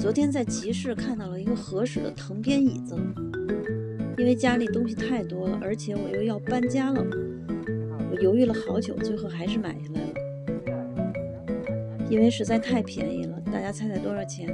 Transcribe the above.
昨天在集市看到了一个合适的藤编椅子因为家里东西太多了而且我又要搬家了我犹豫了好久最后还是买下来了。因为实在太便宜了大家猜猜多少钱？